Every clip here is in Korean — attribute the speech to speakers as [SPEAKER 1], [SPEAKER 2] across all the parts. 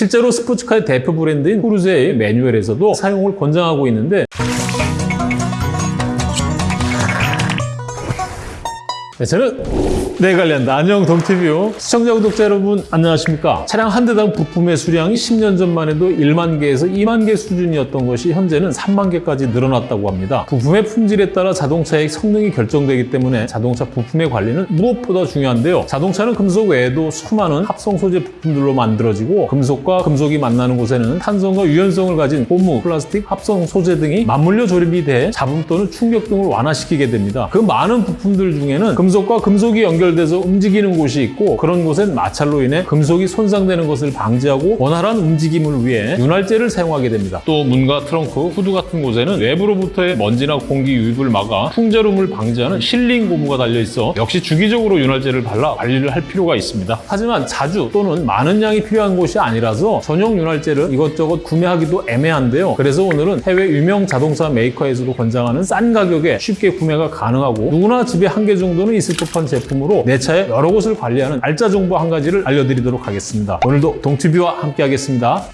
[SPEAKER 1] 실제로 스포츠카의 대표 브랜드인 후르제의 매뉴얼에서도 사용을 권장하고 있는데 네, 저는 네갈랜드 안녕 동티뷰 시청자 구독자 여러분 안녕하십니까? 차량 한 대당 부품의 수량이 10년 전만 해도 1만 개에서 2만 개 수준이었던 것이 현재는 3만 개까지 늘어났다고 합니다. 부품의 품질에 따라 자동차의 성능이 결정되기 때문에 자동차 부품의 관리는 무엇보다 중요한데요. 자동차는 금속 외에도 수많은 합성 소재 부품들로 만들어지고 금속과 금속이 만나는 곳에는 탄성과 유연성을 가진 고무, 플라스틱, 합성 소재 등이 맞물려 조립이 돼 잡음 또는 충격 등을 완화시키게 됩니다. 그 많은 부품들 중에는 금 속과 금속이 연결돼서 움직이는 곳이 있고 그런 곳엔 마찰로 인해 금속이 손상되는 것을 방지하고 원활한 움직임을 위해 윤활제를 사용하게 됩니다. 또 문과 트렁크, 후드 같은 곳에는 외부로부터의 먼지나 공기 유입을 막아 풍자름을 방지하는 실링 고무가 달려 있어 역시 주기적으로 윤활제를 발라 관리를 할 필요가 있습니다. 하지만 자주 또는 많은 양이 필요한 곳이 아니라서 전용 윤활제를 이것저것 구매하기도 애매한데요. 그래서 오늘은 해외 유명 자동차 메이커에서도 권장하는 싼 가격에 쉽게 구매가 가능하고 누구나 집에 한 개 정도는 있을 법한 제품으로 내 차의 여러 곳을 관리하는 알짜 정보 한 가지를 알려드리도록 하겠습니다. 오늘도 동티뷰와 함께 하겠습니다.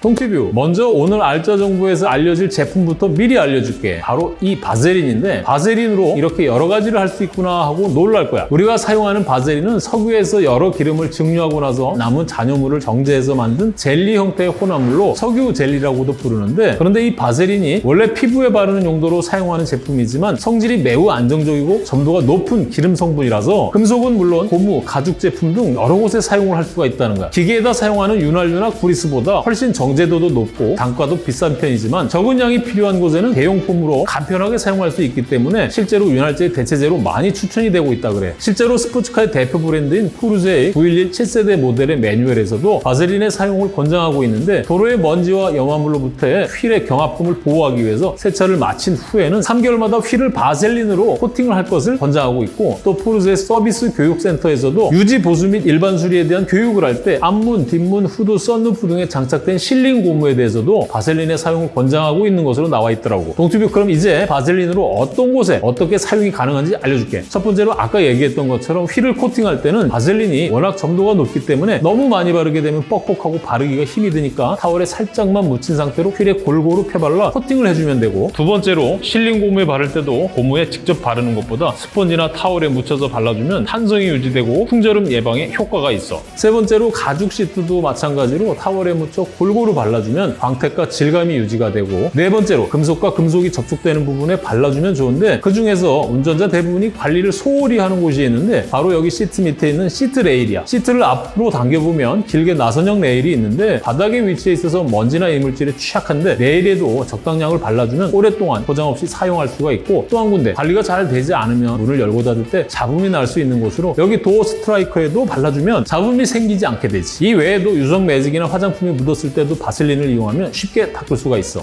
[SPEAKER 1] 동티뷰. 먼저 오늘 알짜 정보에서 알려질 제품부터 미리 알려줄게. 바로 이 바세린인데 바세린으로 이렇게 여러 가지를 할 수 있구나 하고 놀랄 거야. 우리가 사용하는 바세린은 석유에서 여러 기름을 증류하고 나서 남은 잔여물을 정제해서 만든 젤리 형태의 혼합물로 석유 젤리라고도 부르는데 그런데 이 바세린이 원래 피부에 바르는 용도로 사용하는 제품이지만 성질이 매우 안정적이고 점도가 높은 기름 성분이라서 금속은 물론 고무, 가죽 제품 등 여러 곳에 사용을 할 수가 있다는 거야. 기계에다 사용하는 윤활유나 구리스보다 훨씬 정 정제도도 높고 단가도 비싼 편이지만 적은 양이 필요한 곳에는 대용품으로 간편하게 사용할 수 있기 때문에 실제로 윤활제 대체제로 많이 추천이 되고 있다 그래. 실제로 스포츠카의 대표 브랜드인 포르쉐의 911 7세대 모델의 매뉴얼에서도 바셀린의 사용을 권장하고 있는데 도로의 먼지와 염화물로부터의 휠의 경합금을 보호하기 위해서 세차를 마친 후에는 3개월마다 휠을 바셀린으로 코팅을 할 것을 권장하고 있고 또 포르쉐 서비스 교육센터에서도 유지 보수 및 일반 수리에 대한 교육을 할 때 앞문, 뒷문, 후드, 썬루프 등에 장착된 실 실링 고무에 대해서도 바셀린의 사용을 권장하고 있는 것으로 나와 있더라고. 동튜브 그럼 이제 바셀린으로 어떤 곳에 어떻게 사용이 가능한지 알려줄게. 첫 번째로 아까 얘기했던 것처럼 휠을 코팅할 때는 바셀린이 워낙 점도가 높기 때문에 너무 많이 바르게 되면 뻑뻑하고 바르기가 힘이 드니까 타월에 살짝만 묻힌 상태로 휠에 골고루 펴발라 코팅을 해주면 되고 두 번째로 실링 고무에 바를 때도 고무에 직접 바르는 것보다 스펀지나 타월에 묻혀서 발라주면 탄성이 유지되고 풍절음 예방에 효과가 있어. 세 번째로 가죽 시트도 마찬가지로 타월에 묻혀 골고루 골고루 발라주면 광택과 질감이 유지가 되고 네 번째로 금속과 금속이 접촉되는 부분에 발라주면 좋은데 그 중에서 운전자 대부분이 관리를 소홀히 하는 곳이 있는데 바로 여기 시트 밑에 있는 시트 레일이야. 시트를 앞으로 당겨보면 길게 나선형 레일이 있는데 바닥에 위치해 있어서 먼지나 이물질에 취약한데 레일에도 적당량을 발라주면 오랫동안 고장 없이 사용할 수가 있고 또 한 군데 관리가 잘 되지 않으면 문을 열고 닫을 때 잡음이 날 수 있는 곳으로 여기 도어 스트라이커에도 발라주면 잡음이 생기지 않게 되지. 이 외에도 유성 매직이나 화장품이 묻었을 때도 바셀린을 이용하면 쉽게 닦을 수가 있어.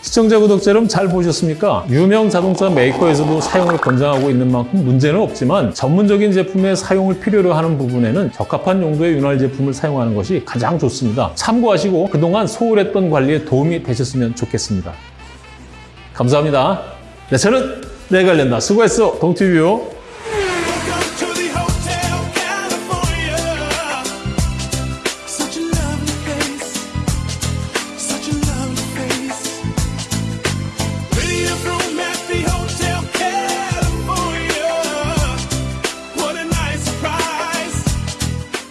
[SPEAKER 1] 시청자, 구독자 여러분 잘 보셨습니까? 유명 자동차 메이커에서도 사용을 권장하고 있는 만큼 문제는 없지만 전문적인 제품의 사용을 필요로 하는 부분에는 적합한 용도의 윤활 제품을 사용하는 것이 가장 좋습니다. 참고하시고 그동안 소홀했던 관리에 도움이 되셨으면 좋겠습니다. 감사합니다. 네, 저는 내관련다 수고했어, 동티뷰.